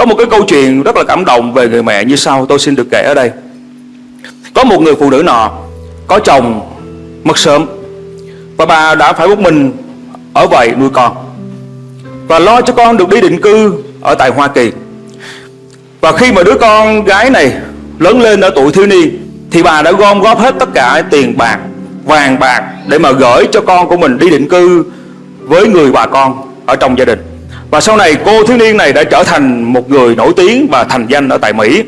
Có một cái câu chuyện rất là cảm động về người mẹ như sau tôi xin được kể ở đây. Có một người phụ nữ nọ có chồng mất sớm và bà đã phải một mình ở vậy nuôi con và lo cho con được đi định cư ở tại Hoa Kỳ. Và khi mà đứa con gái này lớn lên ở tuổi thiếu niên thì bà đã gom góp hết tất cả tiền bạc, vàng bạc để mà gửi cho con của mình đi định cư với người bà con ở trong gia đình. Và sau này cô thiếu niên này đã trở thành một người nổi tiếng và thành danh ở tại Mỹ.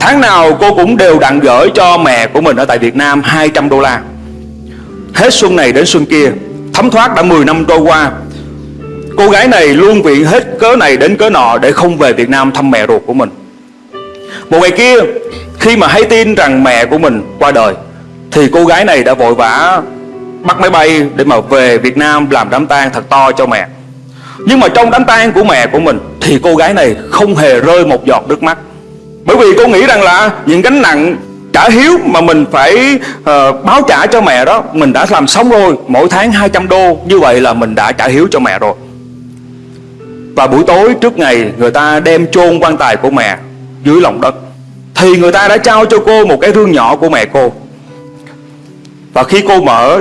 Tháng nào cô cũng đều đặn gửi cho mẹ của mình ở tại Việt Nam 200 đô la. Hết xuân này đến xuân kia, thấm thoát đã 10 năm trôi qua. Cô gái này luôn viện hết cớ này đến cớ nọ để không về Việt Nam thăm mẹ ruột của mình. Một ngày kia, khi mà hay tin rằng mẹ của mình qua đời, thì cô gái này đã vội vã bắt máy bay để mà về Việt Nam làm đám tang thật to cho mẹ. Nhưng mà trong đám tang của mẹ của mình thì cô gái này không hề rơi một giọt nước mắt. Bởi vì cô nghĩ rằng là những gánh nặng trả hiếu mà mình phải uh, báo trả cho mẹ đó mình đã làm xong rồi, mỗi tháng 200 đô, như vậy là mình đã trả hiếu cho mẹ rồi. Và buổi tối trước ngày người ta đem chôn quan tài của mẹ dưới lòng đất thì người ta đã trao cho cô một cái rương nhỏ của mẹ cô. Và khi cô mở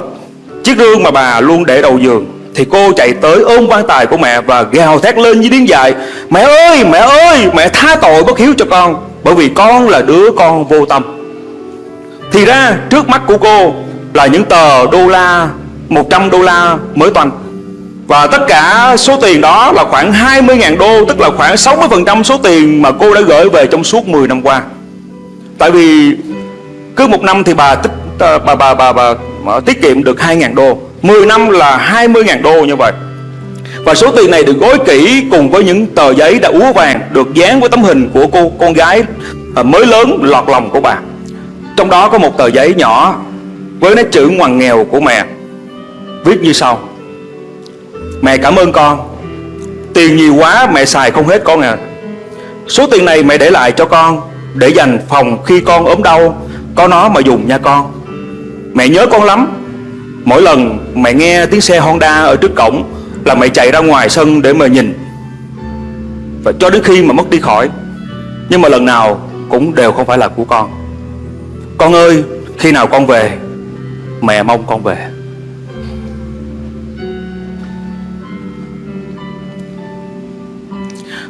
chiếc rương mà bà luôn để đầu giường thì cô chạy tới ôm quan tài của mẹ và gào thét lên với tiếng dài Mẹ ơi, mẹ ơi, mẹ tha tội bất hiếu cho con Bởi vì con là đứa con vô tâm. Thì ra trước mắt của cô là những tờ đô la 100 đô la mới toàn. Và tất cả số tiền đó là khoảng 20.000 đô Tức là khoảng 60% số tiền mà cô đã gửi về trong suốt 10 năm qua. Tại vì cứ một năm thì bà tích ờ, bà bà, bà, bà, bà tiết kiệm được 2.000 đô. 10 năm là 20.000 đô như vậy. Và số tiền này được gói kỹ cùng với những tờ giấy đã úa vàng, Được dán với tấm hình của cô, con gái à, mới lớn, lọt lòng của bà. Trong đó có một tờ giấy nhỏ với nét chữ ngoằn nghèo của mẹ. Viết như sau. Mẹ cảm ơn con. Tiền nhiều quá, mẹ xài không hết con à Số tiền này mẹ để lại cho con Để dành phòng khi con ốm đau. Có nó mà dùng nha con. Mẹ nhớ con lắm. Mỗi lần mẹ nghe tiếng xe Honda ở trước cổng Là mẹ chạy ra ngoài sân để mà nhìn. Và cho đến khi mà mất đi khỏi, Nhưng mà lần nào cũng đều không phải là của con. Con ơi, khi nào con về, Mẹ mong con về.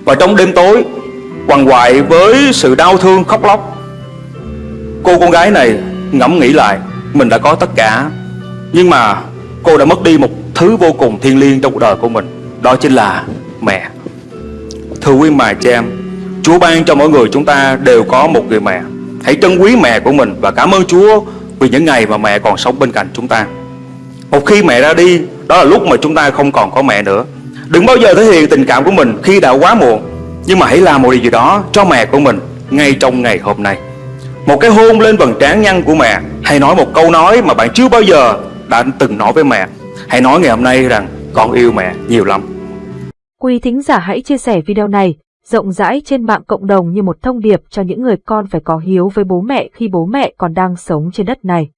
Và trong đêm tối, Quằn quại với sự đau thương khóc lóc, Cô con gái này ngẫm nghĩ lại, Mình đã có tất cả. Nhưng mà cô đã mất đi một thứ vô cùng thiêng liêng trong cuộc đời của mình. Đó chính là mẹ. Thưa quý mài cha em, Chúa ban cho mỗi người chúng ta đều có một người mẹ. Hãy trân quý mẹ của mình Và cảm ơn Chúa vì những ngày mà mẹ còn sống bên cạnh chúng ta. Một khi mẹ ra đi, Đó là lúc mà chúng ta không còn có mẹ nữa. Đừng bao giờ thể hiện tình cảm của mình khi đã quá muộn. Nhưng mà hãy làm một điều gì đó cho mẹ của mình Ngay trong ngày hôm nay. Một cái hôn lên vầng trán nhăn của mẹ Hay nói một câu nói mà bạn chưa bao giờ đã từng nói với mẹ Hãy nói ngày hôm nay rằng con yêu mẹ nhiều lắm Quý thính giả hãy chia sẻ video này rộng rãi trên mạng cộng đồng như một thông điệp cho những người con phải có hiếu với bố mẹ khi bố mẹ còn đang sống trên đất này.